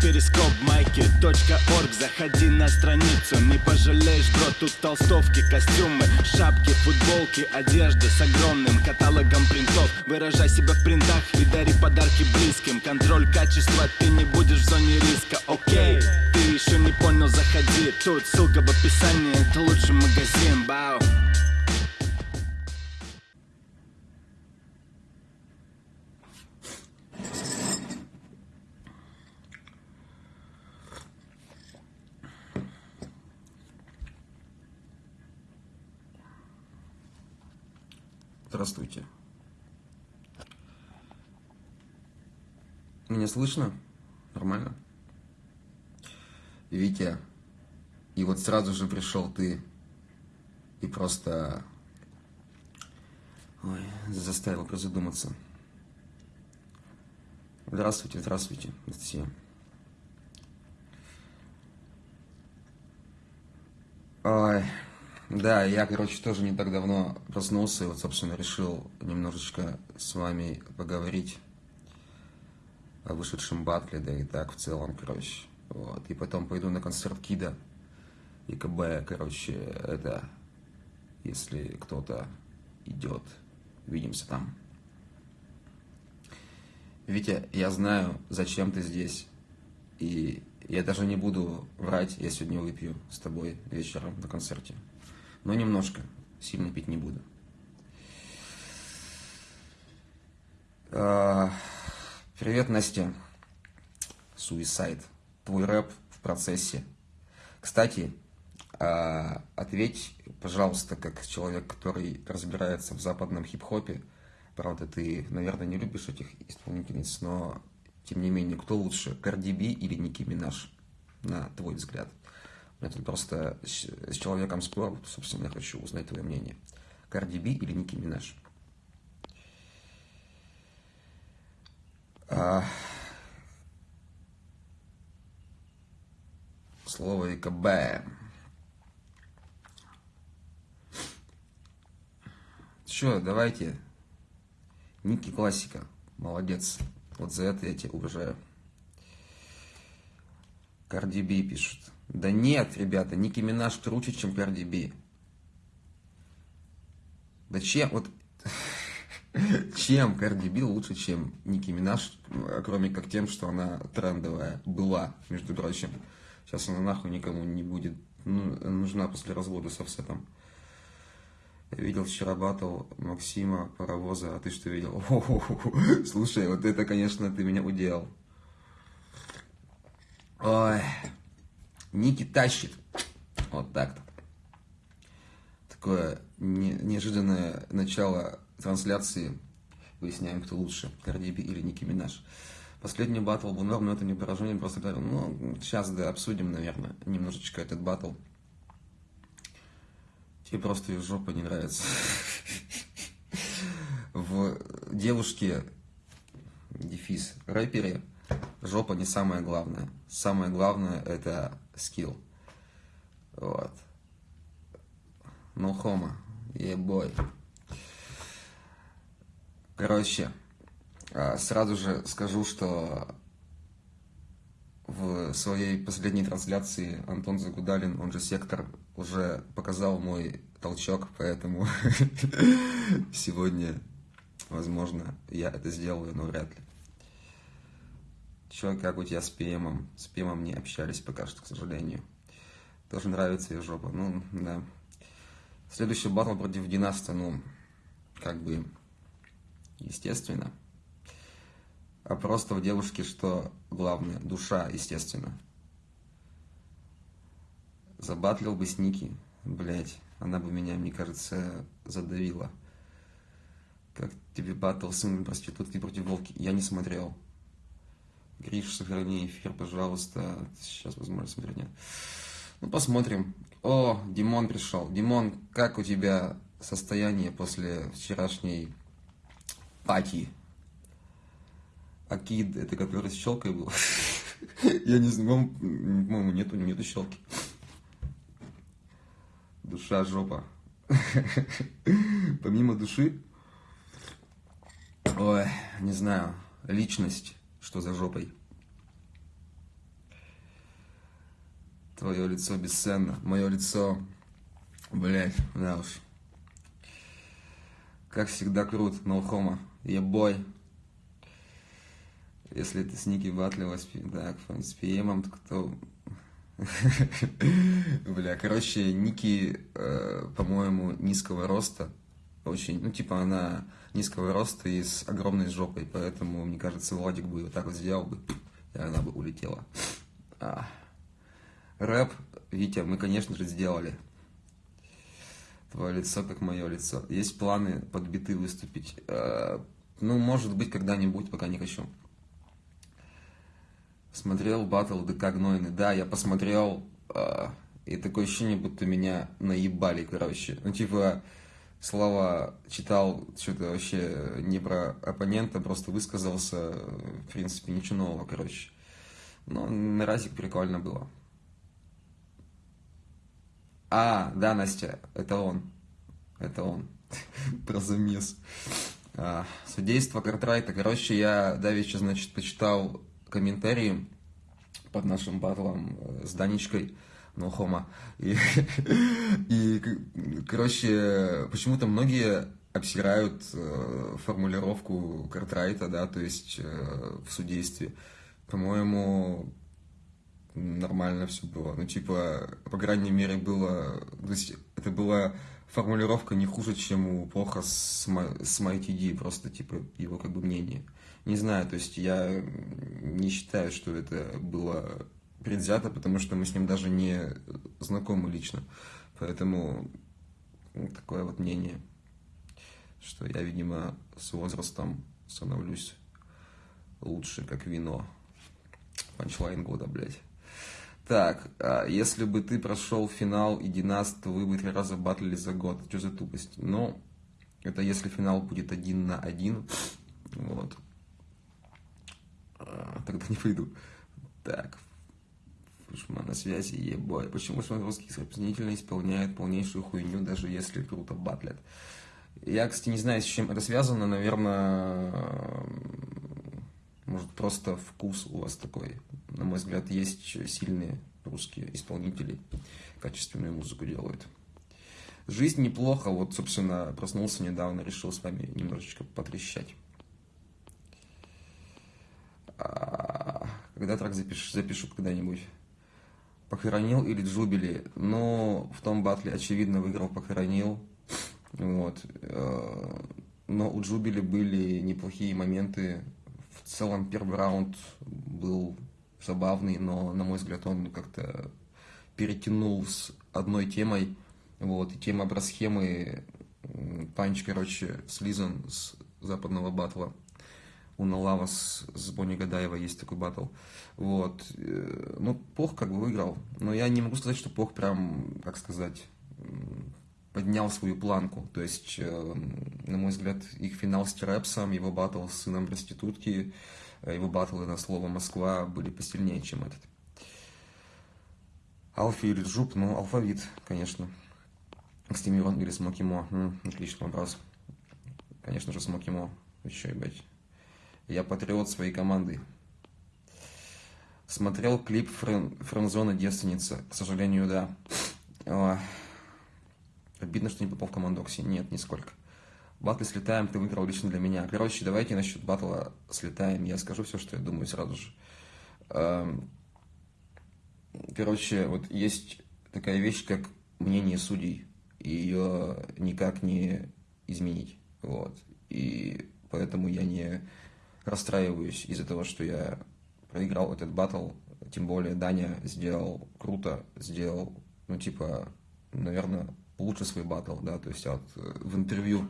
перископ майки .орг. Заходи на страницу, не пожалеешь, бро Тут толстовки, костюмы, шапки, футболки Одежда с огромным каталогом принтов. Выражай себя в принтах и дари подарки близким. Контроль качества, ты не будешь в зоне риска, окей Ты еще не понял, заходи. Тут ссылка в описании, это лучший магазин, бау Здравствуйте. Меня слышно? Нормально? Витя, и вот сразу же пришел ты и просто ой, заставил прозадуматься. Здравствуйте, здравствуйте, все. Ой. Да, я, короче, тоже не так давно проснулся и вот, собственно, решил немножечко с вами поговорить о вышедшем батле, да и так в целом, короче. Вот. И потом пойду на концерт Кида и КБ, короче, это, если кто-то идет, увидимся там. Витя, я знаю, зачем ты здесь, и я даже не буду врать, я сегодня выпью с тобой вечером на концерте но немножко, сильно пить не буду. А, привет, Настя. Suicide. Твой рэп в процессе. Кстати, а, ответь, пожалуйста, как человек, который разбирается в западном хип-хопе. Правда, ты, наверное, не любишь этих исполнительниц, но, тем не менее, кто лучше, Карди Би или Ники Минаж, на твой взгляд? Это просто с человеком спор, собственно, я хочу узнать твое мнение. Карди Би или Ники Минаж? А... Слово ИКБ. Что, давайте. Ники классика. Молодец. Вот за это я тебя уважаю. Карди Би пишут. Да нет, ребята, Ники Минаж круче, чем Карди Би. Да чем, вот, чем Карди Би лучше, чем Ники Минаж, кроме как тем, что она трендовая была, между прочим. Сейчас она нахуй никому не будет ну, нужна после развода с офсетом. Видел вчера батл Максима Паровоза, а ты что видел? Слушай, вот это, конечно, ты меня уделал. Ой. Ники тащит. Вот так-то. Такое не, неожиданное начало трансляции. Выясняем, кто лучше, Карди или Ники Минаж. Последний батл был норм, но это не выражение, просто говорю, ну, сейчас, да, обсудим, наверное, немножечко этот батл. Тебе просто ее жопа не нравится. В девушке, дефис, рэпере, жопа не самое главное. Самое главное это скилл. Вот. No homo. Ебой. Короче, а, сразу же скажу, что в своей последней трансляции Антон Загудалин, он же Сектор, уже показал мой толчок, поэтому сегодня, возможно, я это сделаю, но вряд ли. Че, как у тебя с ПМом? С ПМом не общались пока что, к сожалению. Тоже нравится ее жопа. Ну, да. Следующий батл против Династа, ну, как бы, естественно. А просто в девушке что главное? Душа, естественно. Забатлил бы с Ники, блять, она бы меня, мне кажется, задавила. Как тебе батл сын проститутки против волки? Я не смотрел. Гриш, сохрани эфир, пожалуйста. Сейчас, возможно, смотреть нет. Ну, посмотрим. О, Димон пришел. Димон, как у тебя состояние после вчерашней пати? Акид, это который с щелкой был? Я не знаю, по-моему, нету, нету щелки. Душа, жопа. Помимо души, ой, не знаю, личность что за жопой. Твое лицо бесценно. Мое лицо, блядь, да уж. Как всегда крут, ноухома. Ебой. Если это с Ники Батлева, так, с ПМом, то Бля, короче, Ники, э, по-моему, низкого роста. Очень, ну, типа, она низкого роста и с огромной жопой, поэтому, мне кажется, Владик бы вот так вот сделал бы, и она бы улетела. А. Рэп, Витя, мы, конечно же, сделали. Твое лицо, как мое лицо. Есть планы под биты выступить? Э, ну, может быть, когда-нибудь, пока не хочу. Смотрел батл ДК Гнойный. Да, я посмотрел, э, и такое ощущение, будто меня наебали, короче. Ну, типа, слова читал, что-то вообще не про оппонента, просто высказался, в принципе, ничего нового, короче. Но на разик прикольно было. А, да, Настя, это он. Это он. Про замес. А, судейство Картрайта. Короче, я давеча, значит, почитал комментарии под нашим батлом э, с Данечкой Нохома. И, и короче, почему-то многие обсирают э, формулировку Картрайта, да, то есть э, в судействе. По-моему, нормально все было. Ну, типа, по крайней мере, было... То есть, это была формулировка не хуже, чем у Поха с, с MyTD, просто, типа, его как бы мнение. Не знаю, то есть, я не считаю, что это было предвзято, потому что мы с ним даже не знакомы лично. Поэтому такое вот мнение, что я, видимо, с возрастом становлюсь лучше, как вино. Панчлайн года, блядь. Так, а если бы ты прошел финал и Динас, то вы бы три раза батлили за год. Что за тупость? Ну, это если финал будет один на один. Вот. А, тогда не пойду. Так. Фушман на связи, ебой. Почему русские исполнители исполняют полнейшую хуйню, даже если круто батлят? Я, кстати, не знаю, с чем это связано. Наверное, может, просто вкус у вас такой. На мой взгляд, есть сильные русские исполнители, качественную музыку делают. Жизнь неплохо, вот, собственно, проснулся недавно, решил с вами немножечко потрещать. А, когда трек запишу, запишу когда-нибудь. Похоронил или Джубили? Ну, в том батле, очевидно, выиграл Похоронил. Вот. Э, но у Джубили были неплохие моменты в целом первый раунд был забавный, но, на мой взгляд, он как-то перетянул с одной темой. Вот, и тема брасхемы, панч, короче, слизан с западного батла. У Налава с, с Бонни Гадаева есть такой батл. Вот. Э, ну, Пох как бы выиграл. Но я не могу сказать, что Пох прям, как сказать, поднял свою планку. То есть, э, на мой взгляд, их финал с Терепсом, его батл с сыном проститутки, э, его батлы на слово «Москва» были посильнее, чем этот. Алфи или Джуп, ну, алфавит, конечно. Стимирон или Смокимо, ну, отличный вопрос. Конечно же, Смокимо. Еще, ебать. Я патриот своей команды. Смотрел клип Френ... Френзона девственница. К сожалению, да. Обидно, что не попал в команду Окси. Нет, нисколько. Батлы слетаем, ты выиграл лично для меня. Короче, давайте насчет батла слетаем. Я скажу все, что я думаю сразу же. Эм, короче, вот есть такая вещь, как мнение судей. И ее никак не изменить. Вот. И поэтому я не расстраиваюсь из-за того, что я проиграл этот батл. Тем более Даня сделал круто, сделал, ну, типа, наверное, лучше свой батл, да, то есть вот э, в интервью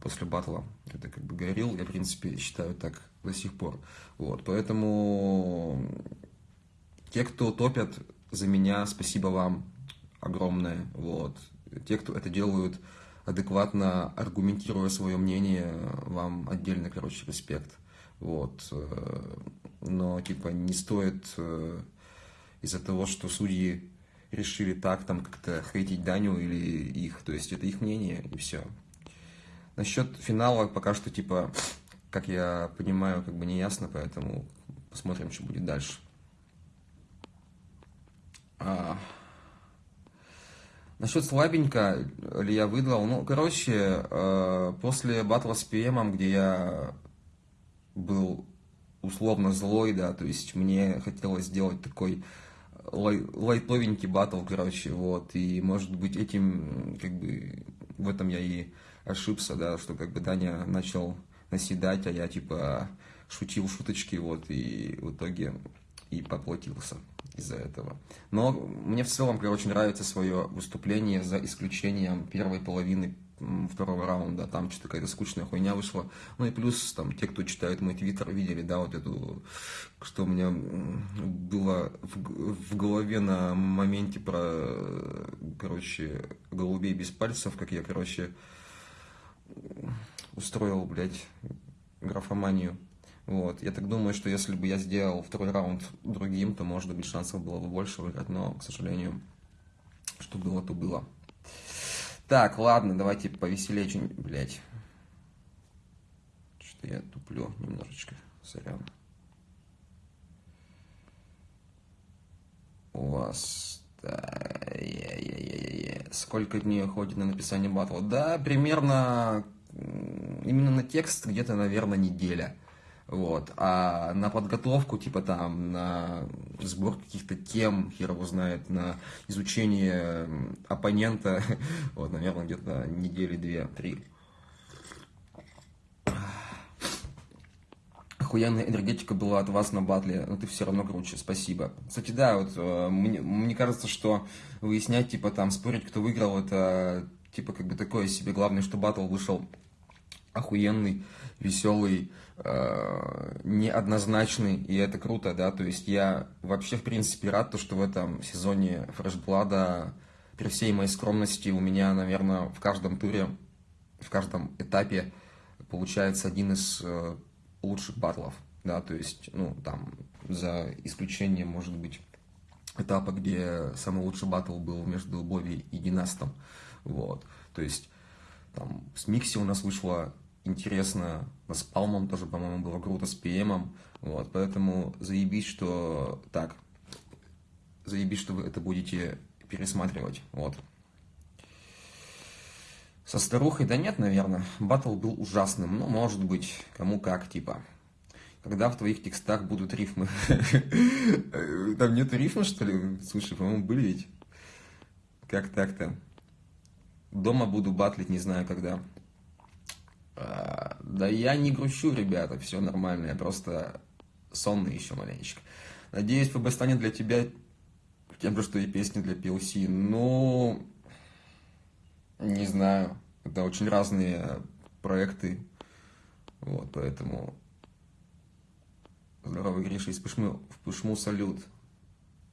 после батла это как бы говорил, я, в принципе, считаю так до сих пор. Вот, поэтому те, кто топят за меня, спасибо вам огромное, вот. Те, кто это делают адекватно, аргументируя свое мнение, вам отдельно, короче, респект. Вот. Э, но, типа, не стоит э, из-за того, что судьи решили так там как-то хейтить Даню или их. То есть это их мнение и все. Насчет финала пока что типа, как я понимаю, как бы не ясно, поэтому посмотрим, что будет дальше. А, насчет слабенько ли я выдал, ну, короче, э, после батла с ПМом, где я был условно злой, да, то есть мне хотелось сделать такой лай, лайтовенький батл, короче, вот, и, может быть, этим, как бы, в этом я и ошибся, да, что, как бы, Даня начал наседать, а я, типа, шутил шуточки, вот, и в итоге и поплатился из-за этого. Но мне в целом, короче, нравится свое выступление, за исключением первой половины второго раунда, там что-то какая-то скучная хуйня вышла. Ну и плюс, там, те, кто читает мой твиттер, видели, да, вот эту, что у меня было в, в голове на моменте про, короче, голубей без пальцев, как я, короче, устроил, блядь, графоманию. Вот. Я так думаю, что если бы я сделал второй раунд другим, то, может быть, шансов было бы больше выиграть, но, к сожалению, что было, то было. Так, ладно, давайте повеселее что-нибудь, блядь. Что я туплю немножечко, сорян. У вас... Да, я, я, я, я. Сколько дней уходит на написание батла? Да, примерно именно на текст где-то, наверное, неделя. Вот. А на подготовку, типа там, на сбор каких-то тем, хер его знает, на изучение оппонента, вот, наверное, где-то недели две-три. Охуенная энергетика была от вас на батле, но ты все равно круче, спасибо. Кстати, да, вот э, мне, мне кажется, что выяснять, типа там, спорить, кто выиграл, это типа как бы такое себе. Главное, что батл вышел охуенный, веселый, э, неоднозначный, и это круто, да, то есть я вообще, в принципе, рад, то, что в этом сезоне Фрешблада, при всей моей скромности, у меня, наверное, в каждом туре, в каждом этапе получается один из э, лучших батлов, да, то есть, ну, там, за исключением, может быть, этапа, где самый лучший батл был между Бови и Династом, вот, то есть, там, с Микси у нас вышло интересно. С Палмом тоже, по-моему, было круто, с ПМом. Вот, поэтому заебись, что так, заебись, что вы это будете пересматривать. Вот. Со старухой, да нет, наверное. Батл был ужасным. Ну, может быть, кому как, типа. Когда в твоих текстах будут рифмы? Там нету рифма, что ли? Слушай, по-моему, были ведь. Как так-то? Дома буду батлить, не знаю когда. А, да я не грущу, ребята, все нормально, я просто сонный еще маленечко. Надеюсь, ФБ станет для тебя тем же, что и песни для PLC. Ну, не знаю, это очень разные проекты, вот, поэтому здоровый Гриша из Пышмы, в Пышму салют.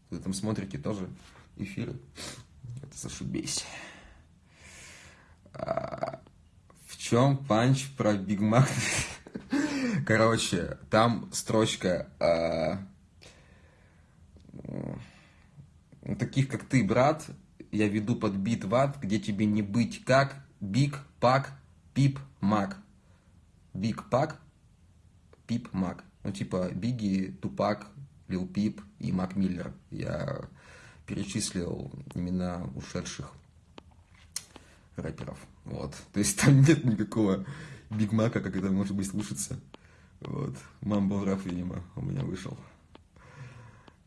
Вы там смотрите тоже эфиры, это зашибись. А, чем панч про Big Mac? Короче, там строчка а, таких, как ты, брат, я веду под бит в ад, где тебе не быть как Big Pac Peep Mac. Big Pac Peep Mac. Ну, типа Biggie, Tupac, Lil Peep и Mac Miller. Я перечислил имена ушедших рэперов. Вот. То есть там нет никакого Big Mac а, как это может быть слышаться. Вот. Mumble rap, видимо, у меня вышел.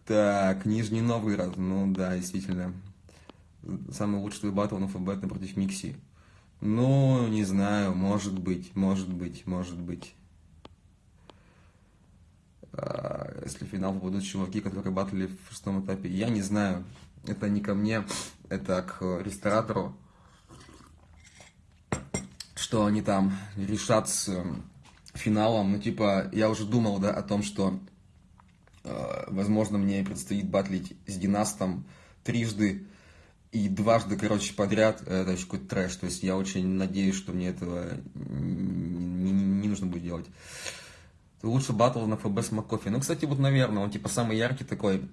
Так, Нижний Новгород. Ну да, действительно. Самый лучший батл на ФБ против Микси. Ну, не знаю, может быть, может быть, может быть. А, если в финал попадут чуваки, которые батлили в шестом этапе, я не знаю. Это не ко мне, это к ресторатору что они там решат с эм, финалом. Ну, типа, я уже думал, да, о том, что, э, возможно, мне предстоит батлить с Династом трижды и дважды, короче, подряд. Это еще какой-то трэш. То есть я очень надеюсь, что мне этого не, не, не нужно будет делать. Лучше батл на ФБ с Маккофи. Ну, кстати, вот, наверное, он типа самый яркий такой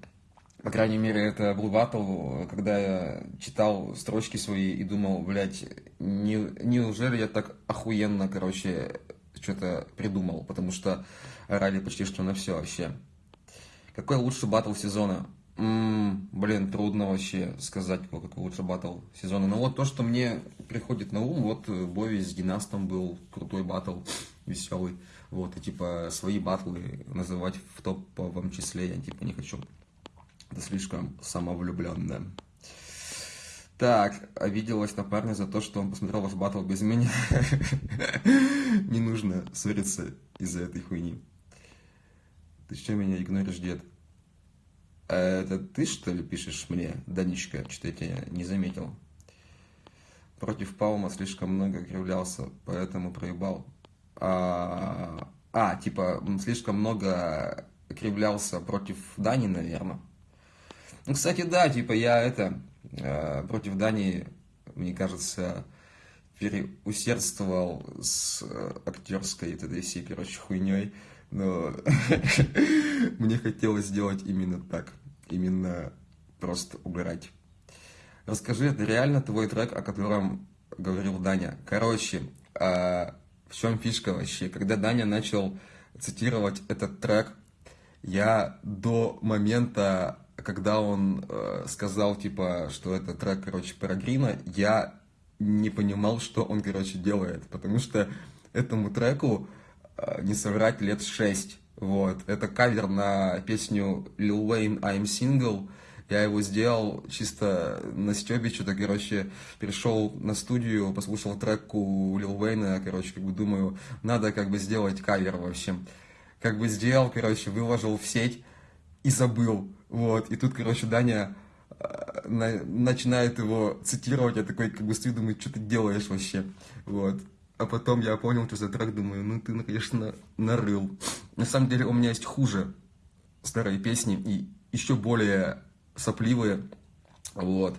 по крайней мере, это был батл, когда я читал строчки свои и думал, блядь, не, неужели я так охуенно, короче, что-то придумал, потому что орали почти что на все вообще. Какой лучший батл сезона? М, блин, трудно вообще сказать, какой лучше батл сезона. Но вот то, что мне приходит на ум, вот э, Бови с Династом был крутой батл, веселый. Вот, и типа свои батлы называть в топовом числе я типа не хочу. Это слишком самовлюбленно. Так, обиделась на парня за то, что он посмотрел ваш батл без меня. Не нужно ссориться из-за этой хуйни. Ты что меня игноришь, дед? А это ты, что ли, пишешь мне, Даничка? Что я тебя не заметил. Против Паума слишком много кривлялся, поэтому проебал. А, а, типа, слишком много кривлялся против Дани, наверное. Ну, кстати, да, типа, я это, э, против Дани, мне кажется, переусердствовал с э, актерской этой всей, короче, хуйней. Но мне хотелось сделать именно так. Именно просто угорать. Расскажи, это реально твой трек, о котором говорил Даня? Короче, а, в чем фишка вообще? Когда Даня начал цитировать этот трек, я до момента, когда он э, сказал, типа, что это трек, короче, про Грина, я не понимал, что он, короче, делает, потому что этому треку, э, не соврать, лет шесть, вот. Это кавер на песню Lil Wayne I'm Single, я его сделал чисто на стебе, что-то, короче, перешел на студию, послушал трек у Лил Уэйна, короче, как бы думаю, надо как бы сделать кавер, в общем. Как бы сделал, короче, выложил в сеть и забыл, вот. И тут, короче, Даня э, на, начинает его цитировать, я такой, как бы стою, думаю, что ты делаешь вообще, вот. А потом я понял, что за трек, думаю, ну ты, конечно, нарыл. На самом деле у меня есть хуже старые песни и еще более сопливые, вот.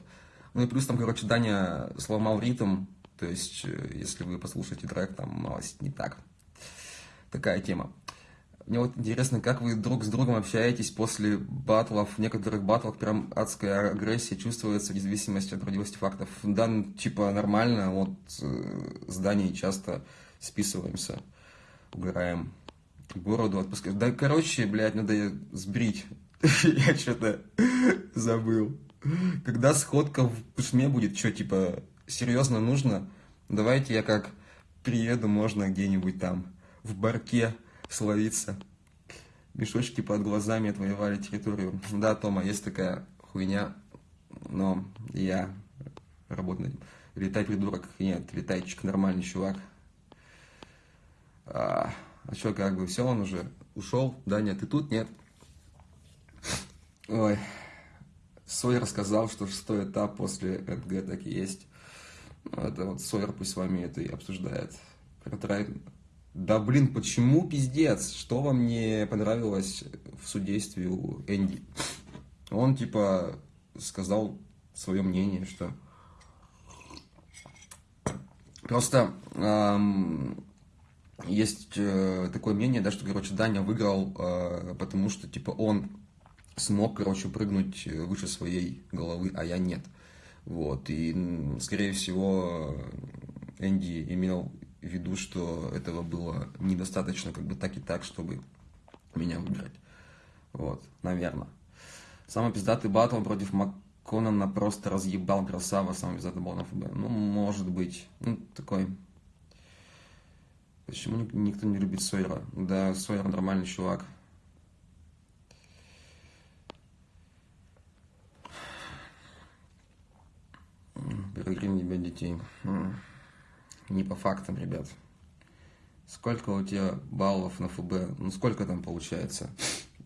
Ну и плюс там, короче, Даня сломал ритм, то есть, э, если вы послушаете трек, там малость не так. Такая тема. Мне вот интересно, как вы друг с другом общаетесь после батлов. В некоторых батлах прям адская агрессия чувствуется, вне зависимости от родивости фактов. Да, типа нормально, вот э, с часто списываемся, убираем бороду, отпускаем. Да, короче, блядь, надо сбрить Я что-то забыл. Когда сходка в Пышме будет, что, типа, серьезно нужно? Давайте я как приеду, можно где-нибудь там в барке словиться. Мешочки под глазами отвоевали территорию. Да, Тома, есть такая хуйня, но я работаю Летай, придурок. Нет, летайчик, нормальный чувак. А, а что, как бы, все, он уже ушел? Да, нет, ты тут? Нет. Ой, Сойер сказал, что шестой этап после ЭДГ так и есть. Ну, это вот Сойер пусть с вами это и обсуждает. Да блин, почему пиздец? Что вам не понравилось в судействе у Энди? Он типа сказал свое мнение, что просто эм, есть э, такое мнение, да, что, короче, Даня выиграл, э, потому что, типа, он смог, короче, прыгнуть выше своей головы, а я нет. Вот, и, скорее всего, Энди имел в виду, что этого было недостаточно, как бы так и так, чтобы меня выбрать. Вот, наверное. Самый пиздатый батл против МакКоннана просто разъебал красава, самый пиздатый был на ФБ. Ну, может быть. Ну, такой... Почему никто не любит Сойера? Да, Сойер нормальный чувак. Перегрим не бить детей. Не по фактам, ребят. Сколько у тебя баллов на ФБ? Ну, сколько там получается?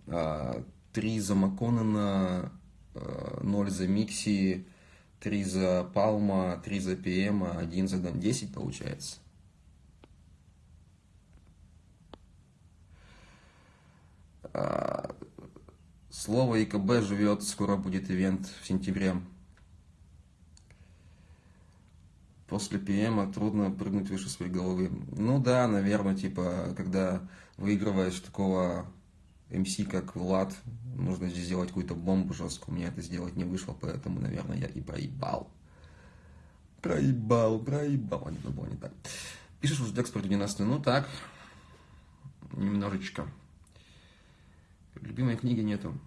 А, три за Макконена, а, ноль за Микси, три за Палма, три за ПМ, один за Дан. 10 получается. А, слово ИКБ живет, скоро будет ивент в сентябре. После ПМа трудно прыгнуть выше своей головы. Ну да, наверное, типа, когда выигрываешь такого МС, как Влад, нужно здесь сделать какую-то бомбу жесткую. У меня это сделать не вышло, поэтому, наверное, я и проебал. Проебал, проебал. А не, было не так. Пишешь уже текст про 12 ну так, немножечко. Любимой книги нету.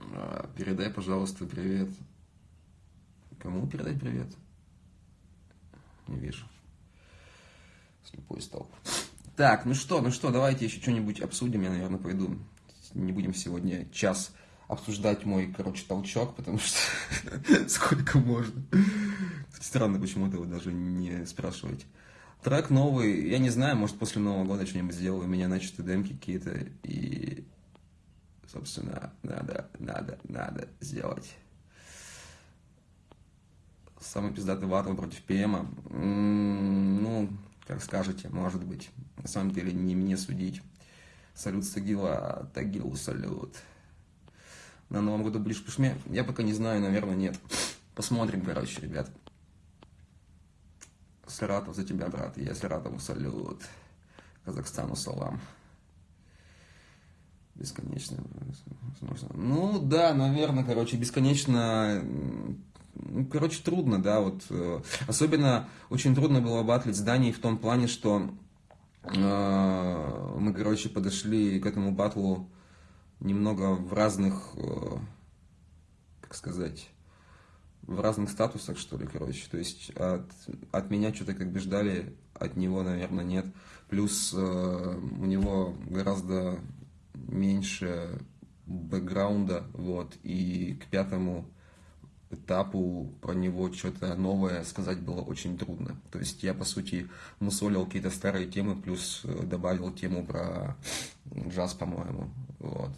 А, передай, пожалуйста, привет. Кому передать привет? Не вижу. Слепой стал. Так, ну что, ну что, давайте еще что-нибудь обсудим. Я, наверное, пойду. Не будем сегодня час обсуждать мой, короче, толчок, потому что сколько можно. Странно, почему-то вы даже не спрашиваете. Трек новый, я не знаю, может после Нового года что-нибудь сделаю, у меня начаты демки какие-то, и, собственно, надо, надо, надо сделать. Самый пиздатый батл против ПМа, ну, как скажете, может быть. На самом деле, не мне судить. Салют Сагила, а Тагилу салют на Новом году ближе к Пушме? Я пока не знаю, наверное, нет. Посмотрим, короче, ребят. Саратов за тебя, брат. Я Саратову салют. Казахстану салам. Бесконечно. Возможно. Ну, да, наверное, короче, бесконечно... Ну, короче, трудно, да, вот. Э, особенно очень трудно было батлить с Данией в том плане, что э, мы, короче, подошли к этому батлу немного в разных, э, как сказать, в разных статусах, что ли, короче. То есть от, от меня что-то как бы ждали, от него, наверное, нет. Плюс э, у него гораздо меньше бэкграунда, вот, и к пятому этапу про него что-то новое сказать было очень трудно. То есть я, по сути, мусолил какие-то старые темы, плюс э, добавил тему про джаз, по-моему, вот.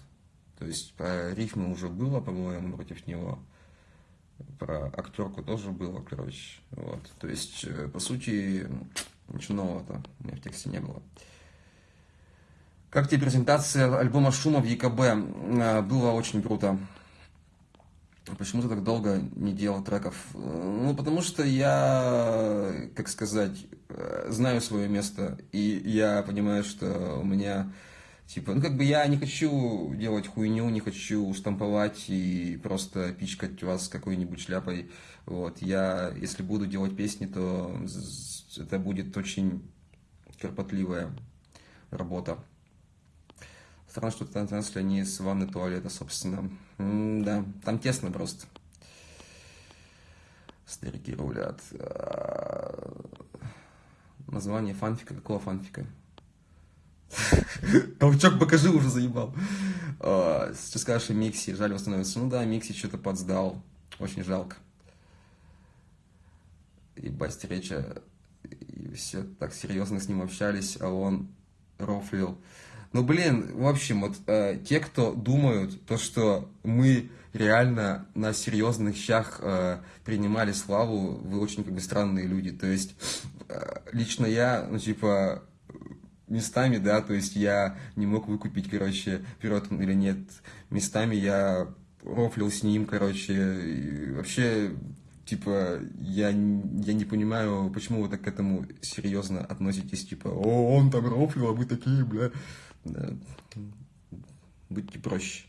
То есть про рифмы уже было, по-моему, против него. Про актерку тоже было, короче. Вот. То есть, э, по сути, ничего нового-то у меня в тексте не было. Как тебе презентация альбома «Шума» в ЕКБ? Э, было очень круто. Почему ты так долго не делал треков? Ну, потому что я, как сказать, э, знаю свое место, и я понимаю, что у меня Типа, ну как бы я не хочу делать хуйню, не хочу штамповать и просто пичкать вас какой-нибудь шляпой. Вот. Я, если буду делать песни, то это будет очень кропотливая работа. Странно, что трансляция не из ванны туалета, собственно. М да, там тесно просто. Старики рулят. А, название фанфика. Какого фанфика? Толчок покажи, уже заебал. А, сейчас скажешь и Микси, жаль восстановиться. Ну да, Микси что-то подсдал. Очень жалко. Ебать, встреча. И все так серьезно с ним общались, а он рофлил. Ну, блин, в общем, вот э, те, кто думают, то, что мы реально на серьезных щах э, принимали славу, вы очень как бы странные люди. То есть, э, лично я, ну, типа, местами, да, то есть я не мог выкупить, короче, пирот или нет. Местами я рофлил с ним, короче, и вообще, типа, я, я не понимаю, почему вы так к этому серьезно относитесь, типа, о, он там рофлил, а вы такие, бля. Да. Будьте проще.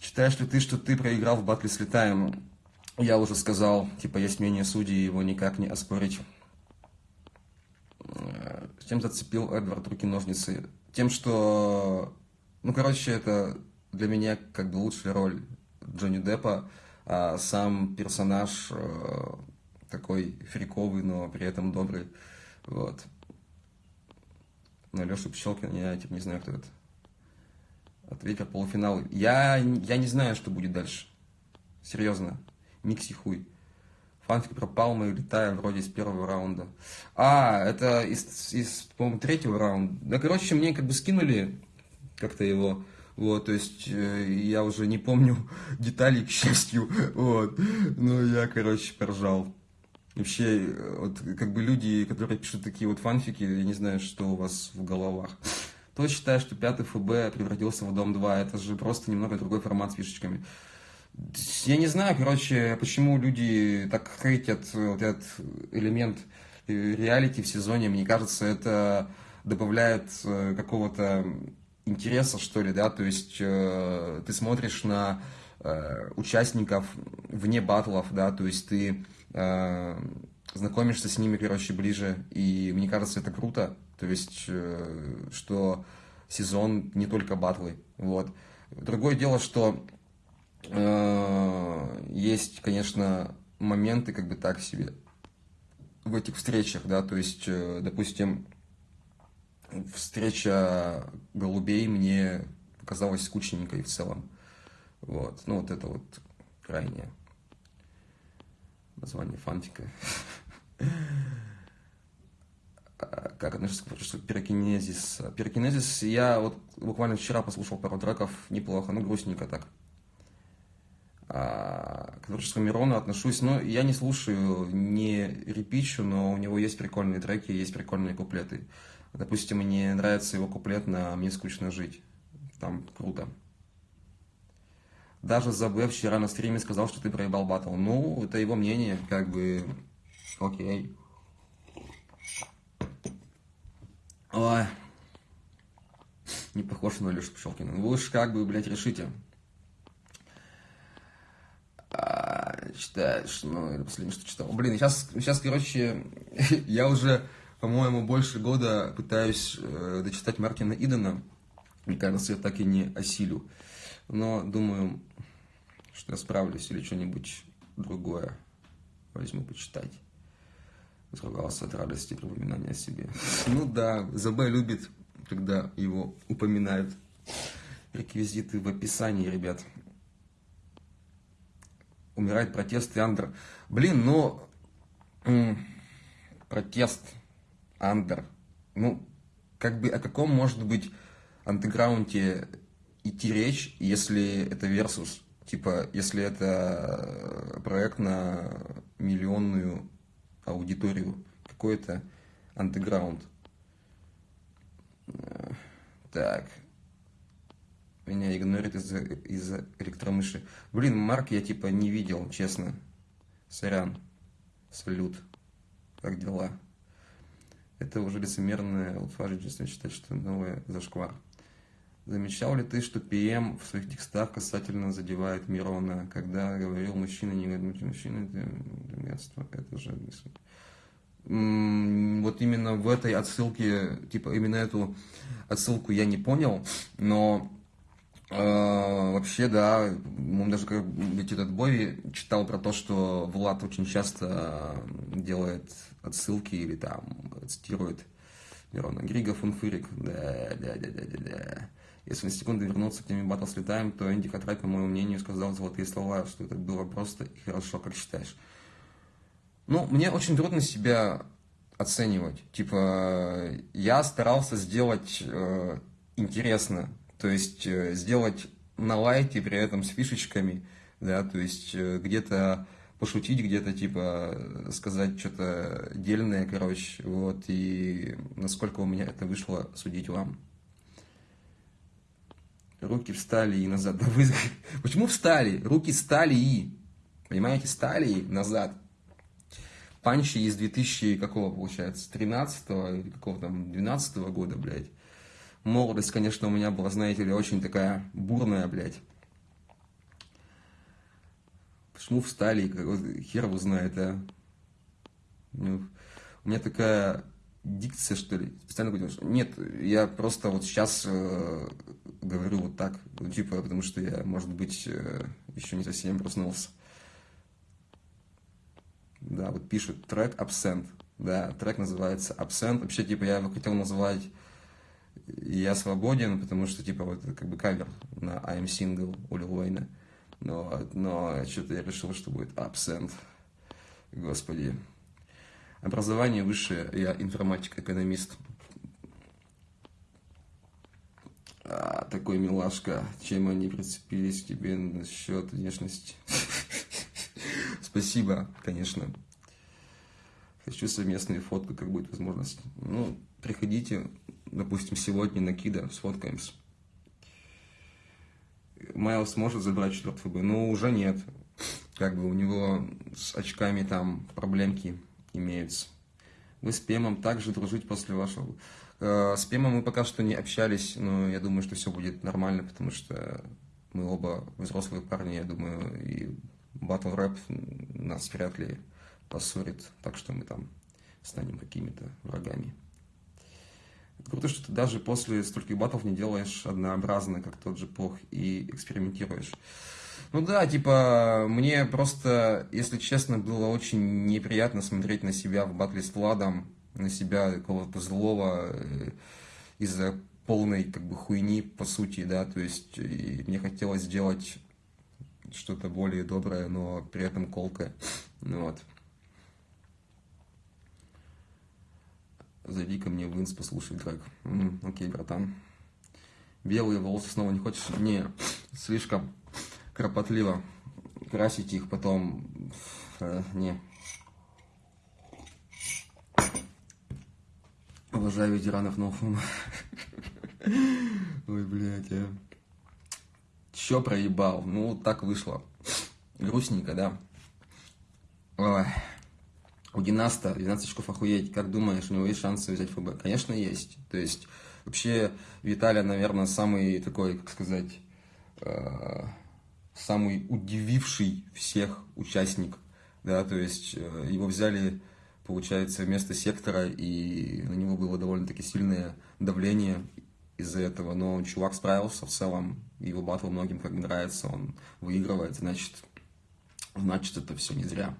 Считаешь ли ты, что ты проиграл в батле с Летаем? Я уже сказал, типа, есть мнение судей, его никак не оспорить. Э, чем зацепил Эдвард руки-ножницы? Тем, что, ну, короче, это для меня как бы лучшая роль Джонни Деппа, а сам персонаж э, такой фриковый, но при этом добрый, вот. Но Леша Пчелкин, я типа не знаю, кто это. Ответил полуфинал. Я, я не знаю, что будет дальше. Серьезно. Микси хуй. Фанфик про Палмы летая вроде из первого раунда. А, это из, из по-моему, третьего раунда. Да, короче, мне как бы скинули как-то его. Вот, то есть э, я уже не помню деталей, к счастью. Вот. Ну, я, короче, поржал. Вообще, вот как бы люди, которые пишут такие вот фанфики, я не знаю, что у вас в головах. Кто считает, что пятый ФБ превратился в Дом 2? Это же просто немного другой формат с фишечками. Я не знаю, короче, почему люди так хейтят вот этот элемент реалити в сезоне. Мне кажется, это добавляет э, какого-то интереса, что ли, да, то есть э, ты смотришь на э, участников вне батлов, да, то есть ты э, знакомишься с ними, короче, ближе, и мне кажется, это круто, то есть, э, что сезон не только батлы, вот. Другое дело, что э, есть, конечно, моменты как бы так себе в этих встречах, да, то есть, э, допустим, встреча голубей мне показалась скучненькой в целом. Вот, ну вот это вот крайнее название фантика. А, как относишься к пирокинезис? Пирокинезис я вот буквально вчера послушал пару треков, неплохо, ну грустненько так. А, к творчеству Мирона отношусь, но я не слушаю, не репичу, но у него есть прикольные треки, есть прикольные куплеты. Допустим, мне нравится его куплет на «Мне скучно жить». Там круто. Даже ЗБ вчера на стриме сказал, что ты проебал батл. Ну, это его мнение, как бы, окей. Ой. Не похож на Лешу Пчелкина. Вы уж как бы, блядь, решите. А, читаешь, ну, это последнее, что читал. Блин, сейчас, сейчас, короче, я уже, по-моему, больше года пытаюсь э, дочитать Мартина Идена. Мне кажется, я так и не осилю. Но думаю, что я справлюсь или что-нибудь другое возьму почитать. Сругался от радости при упоминании о себе. Ну да, ЗБ любит, когда его упоминают. Реквизиты в описании, ребят. Умирает протест и андер. Блин, ну... Протест, андер. Ну, как бы о каком может быть андеграунде идти речь, если это версус? Типа, если это проект на миллионную аудиторию, какой-то андеграунд. Так. Меня игнорит из-за из электромыши. Блин, Марк я типа не видел, честно. Сорян. Салют. Как дела? Это уже лицемерное утверждение считать, что новое зашквар. Замечал ли ты, что ПМ в своих текстах касательно задевает Мирона, когда говорил мужчина, не говорит мужчина, это мерзство, это же вот именно в этой отсылке, типа именно эту отсылку я не понял, но э, вообще, да, он даже как ведь этот Бови читал про то, что Влад очень часто делает отсылки или там цитирует Мирона Грига Фунфырик, да, да, да, да, да, да. Если на секунду вернуться к теме батл слетаем, то Энди Хатрай, по моему мнению, сказал золотые слова, что это было просто и хорошо, как считаешь. Ну, мне очень трудно себя оценивать. Типа, я старался сделать э, интересно, то есть э, сделать на лайте, при этом с фишечками, да, то есть э, где-то пошутить, где-то типа сказать что-то дельное, короче, вот, и насколько у меня это вышло, судить вам руки встали и назад. Почему встали? Руки стали и. Понимаете, стали и назад. Панчи из 2000, какого получается, 13 или какого там, 12 -го года, блядь. Молодость, конечно, у меня была, знаете ли, очень такая бурная, блядь. Почему встали, хер его знает, а. Ну, у меня такая дикция, что ли, специально говорю, что нет, я просто вот сейчас э, говорю вот так, ну, типа, потому что я, может быть, э, еще не совсем проснулся. Да, вот пишут трек Absent, да, трек называется Absent, вообще, типа, я его хотел назвать «Я свободен», потому что, типа, вот как бы кавер на I'm Single у Лил Уэйна, но, но что-то я решил, что будет Absent, господи. Образование высшее, я информатик-экономист. А, такой милашка, чем они прицепились к тебе насчет внешности? Спасибо, конечно. Хочу совместные фотку, как будет возможность. Ну, приходите, допустим, сегодня на Кида, сфоткаемся. Майлз может забрать четвертый ФБ, но уже нет. Как бы у него с очками там проблемки имеются. Вы с Пемом также дружить после вашего... Э, с Пемом мы пока что не общались, но я думаю, что все будет нормально, потому что мы оба взрослые парни, я думаю, и батл рэп нас вряд ли поссорит, так что мы там станем какими-то врагами. круто, что ты даже после стольких батлов не делаешь однообразно, как тот же Пох, и экспериментируешь. Ну да, типа, мне просто, если честно, было очень неприятно смотреть на себя в батле с Владом, на себя какого-то злого э, из-за полной как бы хуйни, по сути, да, то есть мне хотелось сделать что-то более доброе, но при этом колкое, ну вот. Зайди ко мне в инс, послушай трек. М -м, окей, братан. Белые волосы снова не хочешь? Не, слишком кропотливо красить их потом. Э, не. Уважаю ветеранов Ноуфума. Ой, блядь, а. Чё проебал? Ну, так вышло. Грустненько, да? Ой. У Династа 12 очков охуеть. Как думаешь, у него есть шансы взять ФБ? Конечно, есть. То есть, вообще, Виталия, наверное, самый такой, как сказать, э, самый удививший всех участник. Да, то есть, э, его взяли, получается, вместо сектора, и на него было довольно-таки сильное давление из-за этого. Но чувак справился в целом, его батл многим как бы нравится, он выигрывает, значит, значит, это все не зря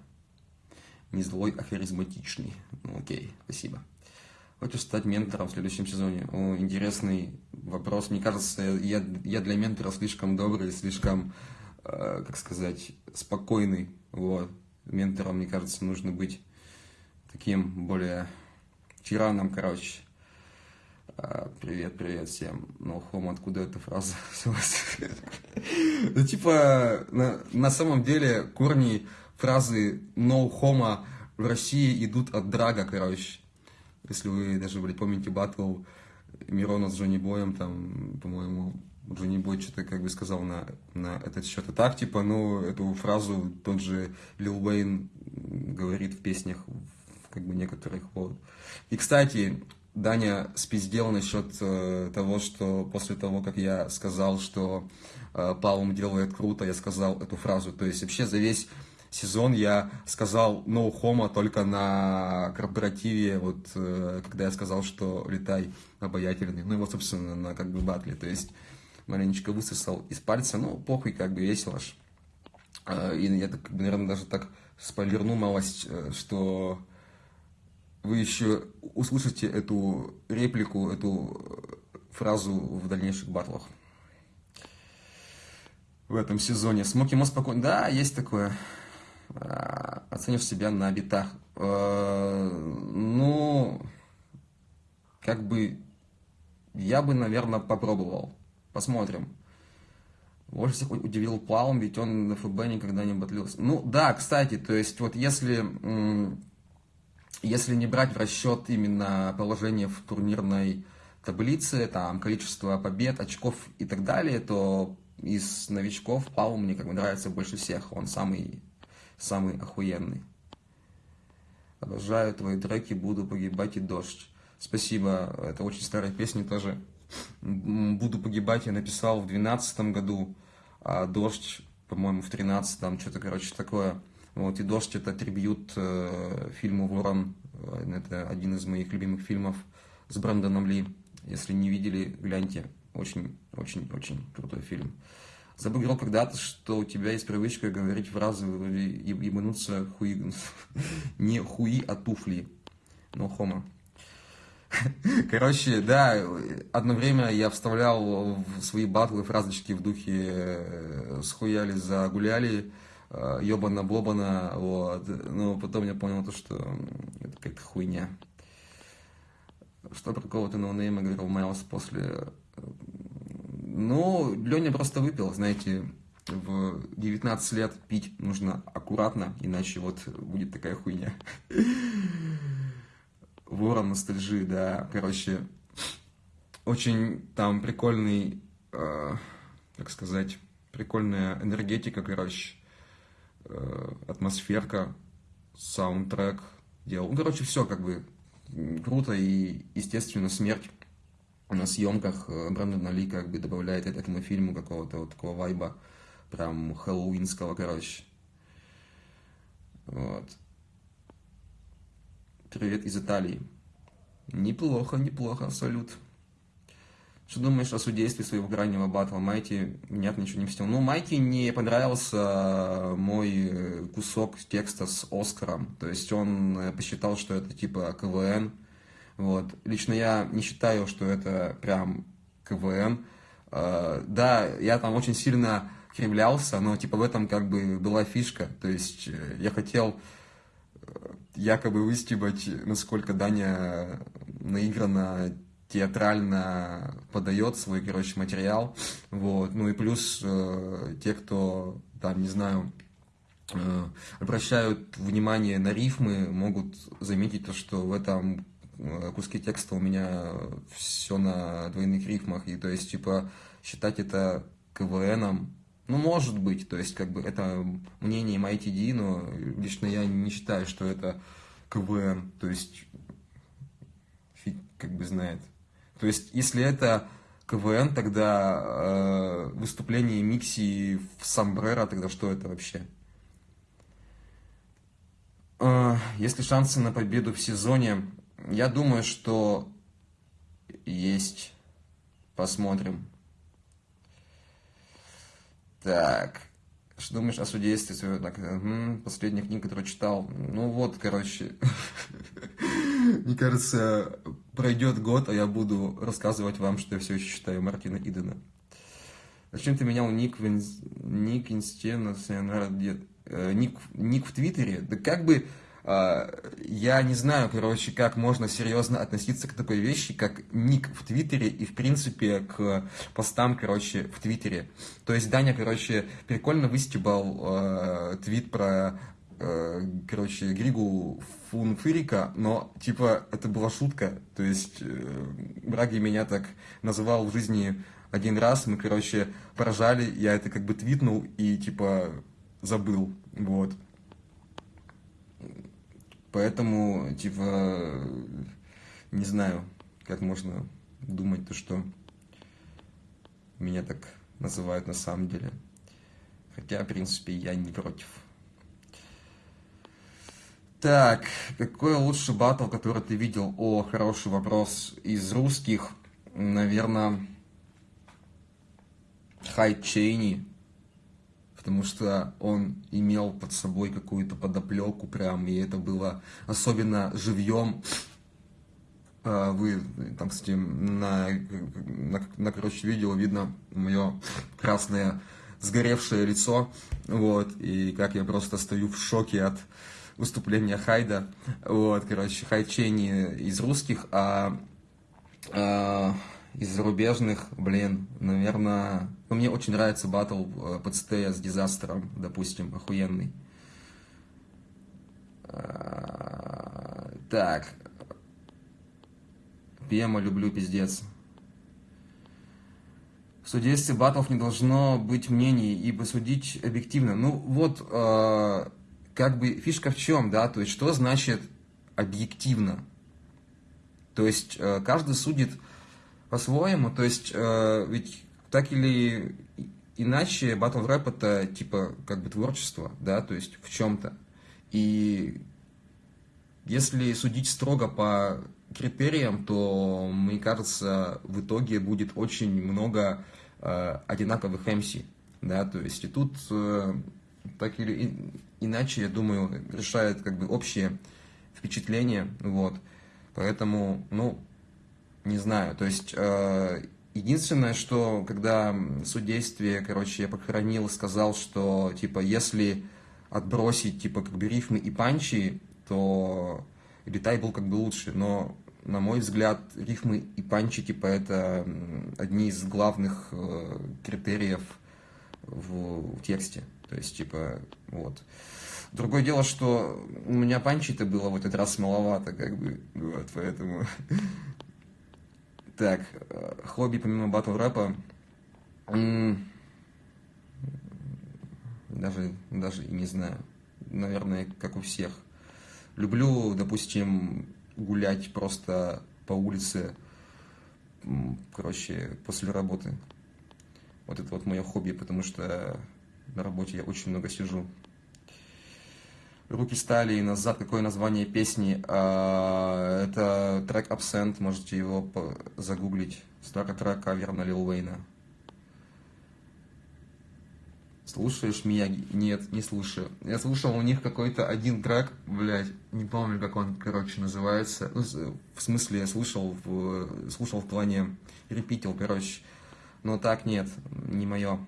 не злой, а харизматичный. Ну, окей, спасибо. Хочешь стать ментором в следующем сезоне? О, интересный вопрос. Мне кажется, я, я для ментора слишком добрый, слишком, э, как сказать, спокойный. Вот. Ментором, мне кажется, нужно быть таким более тираном, короче. А, привет, привет всем. No home, откуда эта фраза Ну, типа, на, самом деле, корни фразы no homo в России идут от драга, короче. Если вы даже, блядь, помните батл Мирона с Джонни Боем, там, по-моему, Джонни Бой что-то как бы сказал на, на этот счет. И так, типа, ну, эту фразу тот же Лил Уэйн говорит в песнях, как бы некоторых, вот. И, кстати, Даня спиздел насчет э, того, что после того, как я сказал, что э, Палм делает круто, я сказал эту фразу. То есть вообще за весь сезон я сказал no homo только на корпоративе, вот э, когда я сказал, что летай обаятельный. Ну и вот, собственно, на как бы батле. То есть маленечко высосал из пальца, ну, похуй, как бы весело ж. Э, и я, так, наверное, даже так спойлерну малость, э, что вы еще услышите эту реплику, эту фразу в дальнейших батлах. В этом сезоне. Смоки Мо спокойно. Да, есть такое. А, оценишь себя на битах. А, ну, как бы, я бы, наверное, попробовал. Посмотрим. Больше всех удивил Плаум, ведь он на ФБ никогда не батлился. Ну, да, кстати, то есть, вот если, если не брать в расчет именно положение в турнирной таблице, там, количество побед, очков и так далее, то из новичков Плаум мне как бы нравится больше всех. Он самый самый охуенный. Обожаю твои треки, буду погибать и дождь. Спасибо, это очень старая песня тоже. Буду погибать я написал в двенадцатом году, а дождь, по-моему, в тринадцатом, что-то, короче, такое. Вот, и «Дождь» — это трибют э, фильму «Ворон». Это один из моих любимых фильмов с Брэндоном Ли. Если не видели, гляньте. Очень-очень-очень крутой фильм. Забыграл когда-то, что у тебя есть привычка говорить фразы и ебануться хуи... не хуи, а туфли. Но хома. Короче, да, одно время я вставлял в свои батлы фразочки в духе э, «схуяли, загуляли», «ёбана-блобана», э, вот. Но потом я понял то, что это какая-то хуйня. Что про кого-то ноунейма говорил Майлз после ну, Леня просто выпил, знаете, в 19 лет пить нужно аккуратно, иначе вот будет такая хуйня. Ворон ностальжи, да, короче, очень там прикольный, э, как сказать, прикольная энергетика, короче, э, атмосферка, саундтрек делал. Ну, короче, все как бы круто и, естественно, смерть на съемках э, Брэндон Ли как бы добавляет этому фильму какого-то вот такого вайба, прям хэллоуинского, короче. Вот. Привет из Италии. Неплохо, неплохо, салют. Что думаешь о судействе своего крайнего батла? Майти, нет, ничего не мстил. Ну, Майти не понравился мой кусок текста с Оскаром. То есть он э, посчитал, что это типа КВН. Вот. Лично я не считаю, что это прям КВН. Э, да, я там очень сильно кривлялся, но типа в этом как бы была фишка. То есть э, я хотел якобы выстебать, насколько Даня наигранно театрально подает свой, короче, материал, вот, ну и плюс э, те, кто, там, не знаю, э, обращают внимание на рифмы, могут заметить то, что в этом э, куске текста у меня все на двойных рифмах, и то есть, типа, считать это КВНом, ну, может быть, то есть, как бы, это мнение MITD, но лично я не считаю, что это КВН, то есть, фиг как бы знает. То есть, если это КВН, тогда э, выступление Микси в Самбрера, тогда что это вообще? Э, если шансы на победу в сезоне, я думаю, что есть. Посмотрим. Так. Что думаешь о судействе? Так, угу, последняя книга, которую читал. Ну вот, короче. Мне кажется, пройдет год, а я буду рассказывать вам, что я все еще читаю Мартина Идена. Зачем ты менял ник в, ник инсте на э, ник, ник в Твиттере? Да как бы а, я не знаю, короче, как можно серьезно относиться к такой вещи, как ник в Твиттере и, в принципе, к постам, короче, в Твиттере. То есть Даня, короче, прикольно выстебал э, твит про короче, Григу Фунфырика, но, типа, это была шутка. То есть, э, Браги меня так называл в жизни один раз, мы, короче, поражали, я это как бы твитнул и, типа, забыл, вот. Поэтому, типа, не знаю, как можно думать то, что меня так называют на самом деле. Хотя, в принципе, я не против. Так, какой лучший батл, который ты видел? О, хороший вопрос. Из русских, наверное, Хай Чейни потому что он имел под собой какую-то подоплеку прям, и это было особенно живьем. А, вы там, кстати, на, на, на короче, видео видно мое красное сгоревшее лицо, вот, и как я просто стою в шоке от выступления Хайда, вот, короче, Хайчени из русских, а, а из зарубежных, блин, наверное... Ну, мне очень нравится батл э, стея с Дизастером, допустим, охуенный. А, так. Пема люблю, пиздец. В судействе батлов не должно быть мнений, ибо судить объективно. Ну, вот, э, как бы фишка в чем, да, то есть, что значит объективно? То есть, э, каждый судит по-своему. То есть, э, ведь так или иначе, батл рэп это типа как бы творчество, да, то есть в чем-то. И если судить строго по критериям, то, мне кажется, в итоге будет очень много э, одинаковых MC, да, то есть и тут так или иначе, я думаю, решает как бы общее впечатление, вот, поэтому, ну, не знаю, то есть э, единственное, что когда судействие, короче, я похоронил, сказал, что, типа, если отбросить, типа, как бы рифмы и панчи, то Летай был как бы лучше, но, на мой взгляд, рифмы и панчи, типа, это одни из главных э, критериев в, в тексте, то есть, типа, вот. Другое дело, что у меня панчи-то было в этот раз маловато, как бы, вот, поэтому так, э, хобби помимо батл рэпа. Даже, даже не знаю. Наверное, как у всех. Люблю, допустим, гулять просто по улице, короче, после работы. Вот это вот мое хобби, потому что на работе я очень много сижу. Руки стали и назад. Какое название песни? А, это трек Absent, можете его загуглить. Старый трек кавер Лил Уэйна. Слушаешь Мияги? Нет, не слушаю. Я слушал у них какой-то один трек, блядь, не помню, как он, короче, называется. Ну, в смысле, я слушал в, слушал в плане репитил, короче. Но так нет, не мое.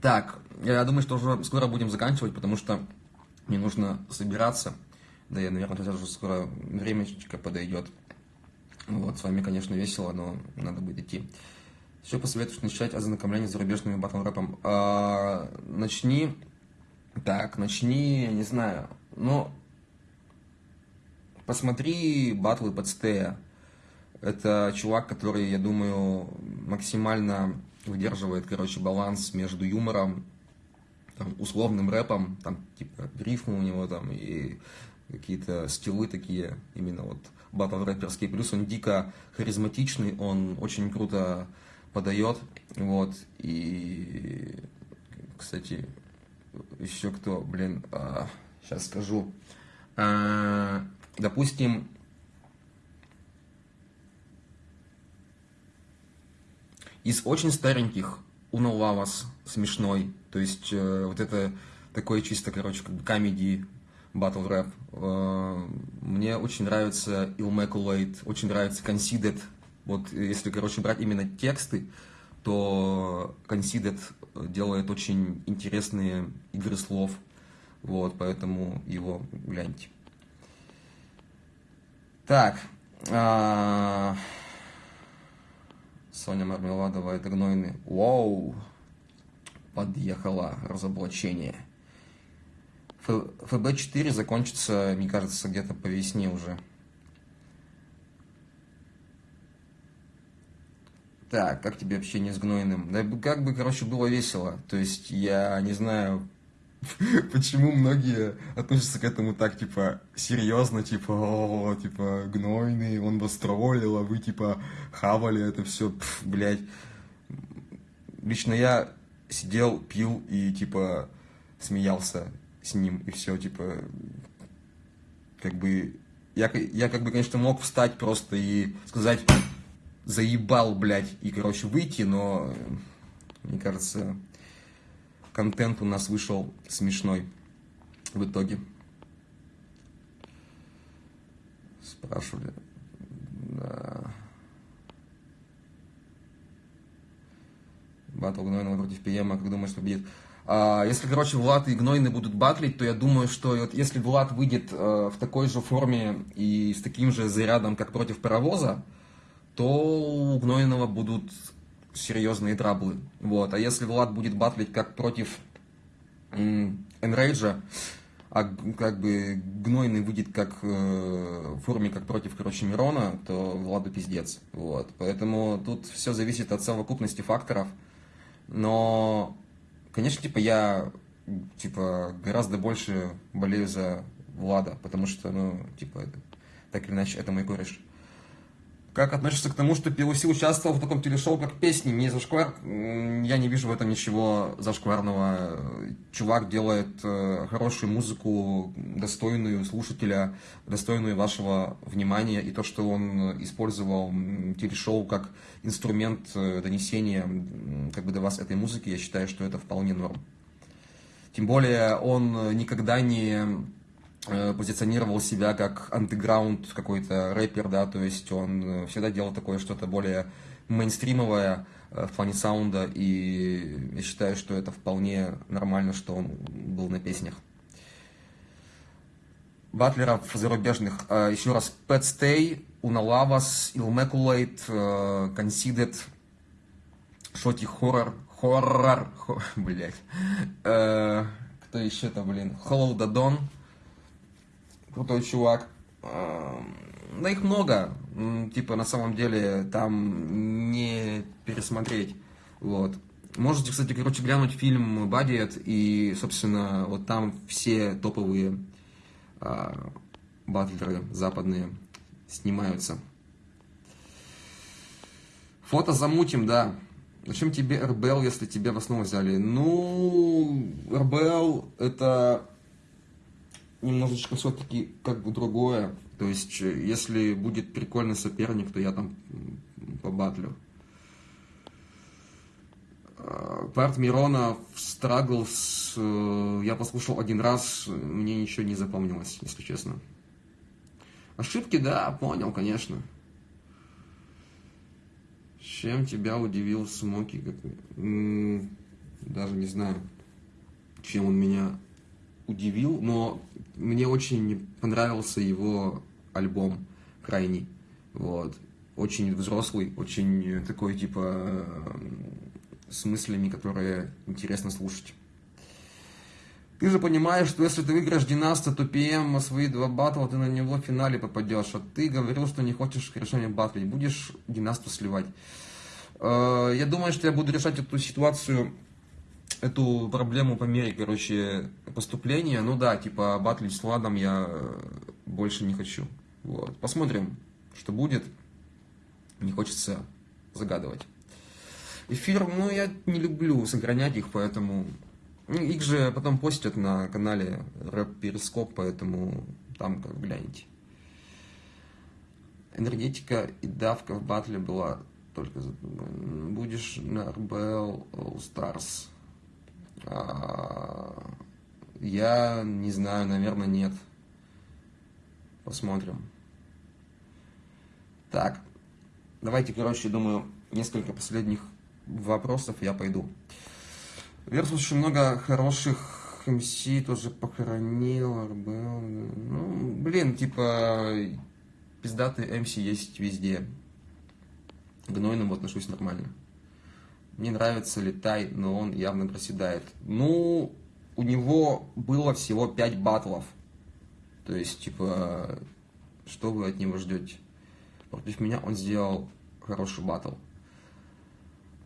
Так, я думаю, что уже скоро будем заканчивать, потому что мне нужно собираться. Да, я, наверное, сейчас уже скоро времечко подойдет. Вот, с вами, конечно, весело, но надо будет идти. Что посоветуешь начать ознакомление с зарубежными батл рэпом? А, начни, так, начни, не знаю, ну, посмотри батлы под Стея. Это чувак, который, я думаю, максимально выдерживает, короче, баланс между юмором, там, условным рэпом, там, типа, рифмы у него там, и какие-то стилы такие, именно вот батл рэперские. Плюс он дико харизматичный, он очень круто подает, вот, и, кстати, еще кто, блин, а, сейчас скажу, а, допустим, Из очень стареньких Уна Лавас смешной, то есть э, вот это такой чисто, короче, как бы комедий, батл рэп. Э, мне очень нравится Immaculate, очень нравится Conceded. Вот если, короче, брать именно тексты, то Conceded делает очень интересные игры слов. Вот, поэтому его гляньте. Так. А... Соня Мармеладова, это гнойный. Вау! Подъехало разоблачение. ФБ-4 закончится, мне кажется, где-то по весне уже. Так, как тебе общение с Гнойным? Да как бы, короче, было весело. То есть, я не знаю, почему многие относятся к этому так, типа, серьезно, типа, о, типа, гнойный, он вас троллил, а вы, типа, хавали это все, блядь. Лично я сидел, пил и, типа, смеялся с ним, и все, типа, как бы, я, я как бы, конечно, мог встать просто и сказать, заебал, блядь, и, короче, выйти, но, мне кажется, контент у нас вышел смешной в итоге. Спрашивали. Да. Батл Гнойного против ПМа, как думаешь, победит? А, если, короче, Влад и Гнойный будут батлить, то я думаю, что вот если Влад выйдет э, в такой же форме и с таким же зарядом, как против Паровоза, то у Гнойного будут серьезные траблы. Вот. А если Влад будет батлить как против Энрейджа, а как бы Гнойный выйдет как э, в форме, как против, короче, Мирона, то Владу пиздец. Вот. Поэтому тут все зависит от совокупности факторов. Но, конечно, типа я типа гораздо больше болею за Влада, потому что, ну, типа, так или иначе, это мой кореш. Как относишься к тому, что PLC участвовал в таком телешоу, как песни, не зашквар? Я не вижу в этом ничего зашкварного. Чувак делает э, хорошую музыку, достойную слушателя, достойную вашего внимания. И то, что он использовал телешоу как инструмент э, донесения как бы до вас этой музыки, я считаю, что это вполне норм. Тем более он никогда не позиционировал себя как андеграунд какой-то рэпер, да, то есть он э, всегда делал такое что-то более мейнстримовое э, в плане саунда, и я считаю, что это вполне нормально, что он был на песнях. Батлеров зарубежных. Еще раз, Pet Stay, Unalavas, Ilmaculate, Conceded, Шоти Хоррор, Хоррор, блять. Кто еще-то, блин? Hollow the Dawn, крутой чувак. Да их много, типа на самом деле там не пересмотреть, вот. Можете, кстати, короче, глянуть фильм «Бадиет», и, собственно, вот там все топовые а, батлеры западные снимаются. Фото замутим, да. Зачем тебе РБЛ, если тебя в основу взяли? Ну, РБЛ это немножечко все-таки как бы другое. То есть, если будет прикольный соперник, то я там побатлю. Парт Миронов, Страглс, я послушал один раз, мне ничего не запомнилось, если честно. Ошибки, да, понял, конечно. Чем тебя удивил Смоки? Даже не знаю, чем он меня удивил, но мне очень понравился его альбом крайний. Вот. Очень взрослый, очень такой, типа, с мыслями, которые интересно слушать. Ты же понимаешь, что если ты выиграешь Династа, то ПМ свои два батла, ты на него в финале попадешь. А ты говорил, что не хочешь решения батлить. Будешь Династу сливать. Э, я думаю, что я буду решать эту ситуацию, эту проблему по мере, короче, поступления. Ну да, типа батлить с Владом я больше не хочу. Вот. Посмотрим, что будет. Не хочется загадывать. Эфир, ну, я не люблю сохранять их, поэтому ну, их же потом постят на канале Рэп Перископ, поэтому там как гляньте. Энергетика и давка в батле была только будешь на РБЛ All Stars. А, я не знаю, наверное, нет. Посмотрим. Так, давайте, короче, думаю, несколько последних вопросов я пойду. Верс очень много хороших МС тоже похоронил, РБЛ. Ну, блин, типа, пиздатый МС есть везде. К Гнойному отношусь нормально. Мне нравится Летай, но он явно проседает. Ну, у него было всего 5 батлов. То есть, типа, что вы от него ждете? Против меня он сделал хороший батл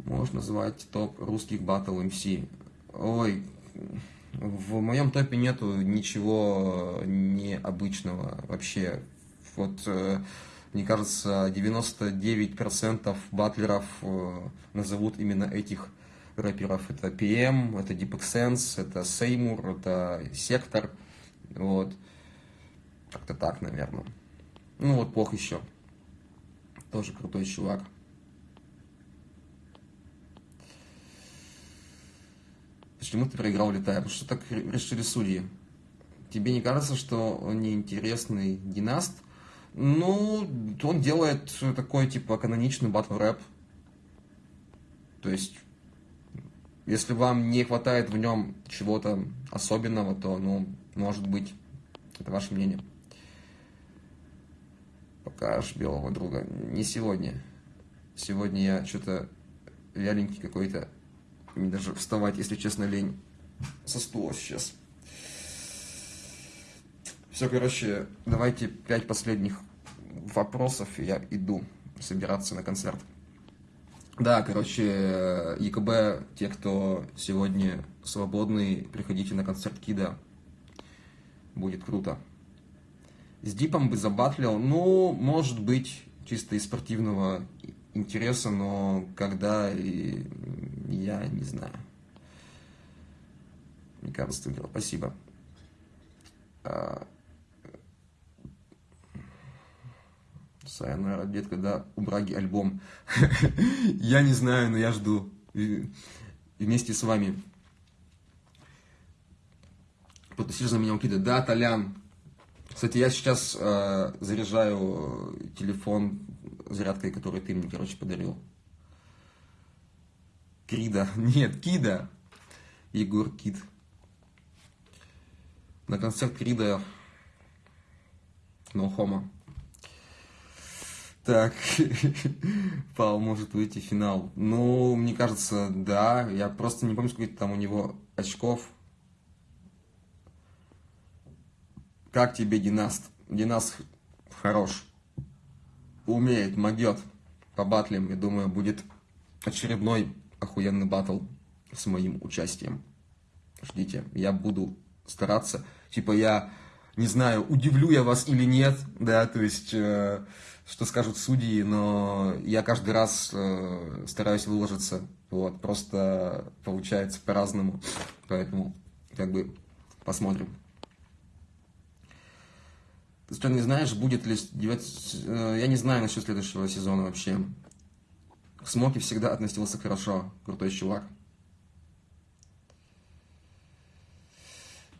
можно назвать топ русских батл МС. Ой, в моем топе нету ничего необычного вообще. Вот, э, мне кажется, 99% батлеров э, назовут именно этих рэперов. Это PM, это Deep Sense, это Сеймур, это Сектор. Вот. Как-то так, наверное. Ну вот плохо еще. Тоже крутой чувак. Почему ты проиграл летая? Потому что так решили судьи. Тебе не кажется, что он неинтересный династ? Ну, он делает такой, типа, каноничный батл рэп. То есть, если вам не хватает в нем чего-то особенного, то, ну, может быть, это ваше мнение. Покажешь белого друга. Не сегодня. Сегодня я что-то вяленький какой-то. Мне даже вставать, если честно, лень со стула сейчас. Все, короче, давайте пять последних вопросов, и я иду собираться на концерт. Да, короче, ЕКБ, те, кто сегодня свободный, приходите на концерт Кида. Будет круто. С Дипом бы забатлил, ну, может быть, чисто из спортивного интереса, но когда и я не знаю. Мне кажется, ты Спасибо. Сайонара, дед, когда у Браги альбом. я не знаю, но я жду. вместе с вами. Потусишь за меня укида. Да, Толян. Кстати, я сейчас э, заряжаю телефон зарядкой, которую ты мне, короче, подарил. Крида. Нет, Кида. Егор Кид. На концерт Крида No Homo. Так, Павел может выйти в финал. Ну, мне кажется, да. Я просто не помню, сколько там у него очков. Как тебе Династ? Династ хорош. Умеет, могет. По батлям, я думаю, будет очередной охуенный батл с моим участием. Ждите, я буду стараться. Типа я, не знаю, удивлю я вас или нет, да, то есть, э, что скажут судьи, но я каждый раз э, стараюсь выложиться Вот, просто получается по-разному. Поэтому, как бы, посмотрим. Ты что, не знаешь, будет ли... 9... Э, я не знаю насчет следующего сезона вообще. Смоки всегда относился хорошо. Крутой чувак.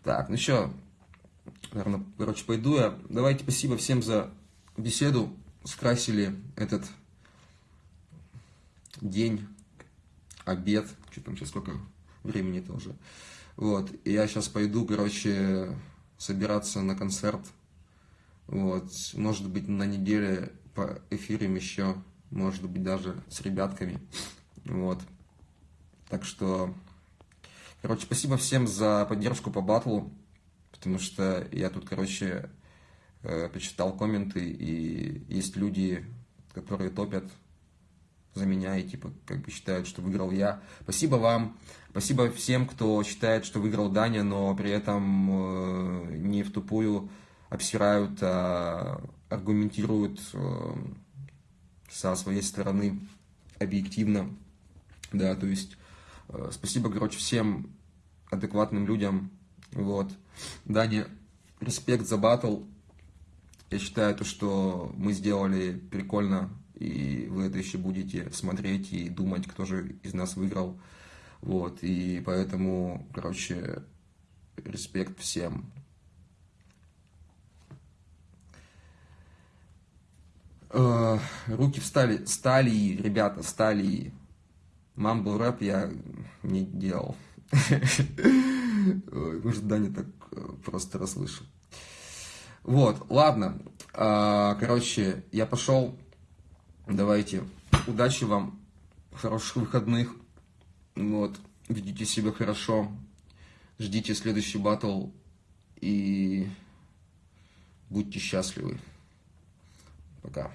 Так, ну что, наверное, короче, пойду я. Давайте спасибо всем за беседу. Скрасили этот день, обед. Что там сейчас, сколько времени-то уже. Вот, и я сейчас пойду, короче, собираться на концерт. Вот, может быть, на неделе по эфирам еще, может быть, даже с ребятками. Вот. Так что Короче, спасибо всем за поддержку по батлу, потому что я тут, короче, э, почитал комменты, и есть люди, которые топят за меня и типа как бы считают, что выиграл я. Спасибо вам, спасибо всем, кто считает, что выиграл Даня, но при этом э, не в тупую обсирают, а аргументируют э, со своей стороны объективно. Да, то есть Э, спасибо, короче, всем адекватным людям. Вот. Дани, респект за батл. Я считаю, то, что мы сделали прикольно, и вы это еще будете смотреть и думать, кто же из нас выиграл. Вот, и поэтому, короче, респект всем. Э, руки встали, стали, ребята, стали. Мамбл рэп я не делал. Может, Даня так э, просто расслышал. Вот, ладно. А, короче, я пошел. Давайте. Удачи вам. Хороших выходных. Вот. Ведите себя хорошо. Ждите следующий батл. И будьте счастливы. Пока.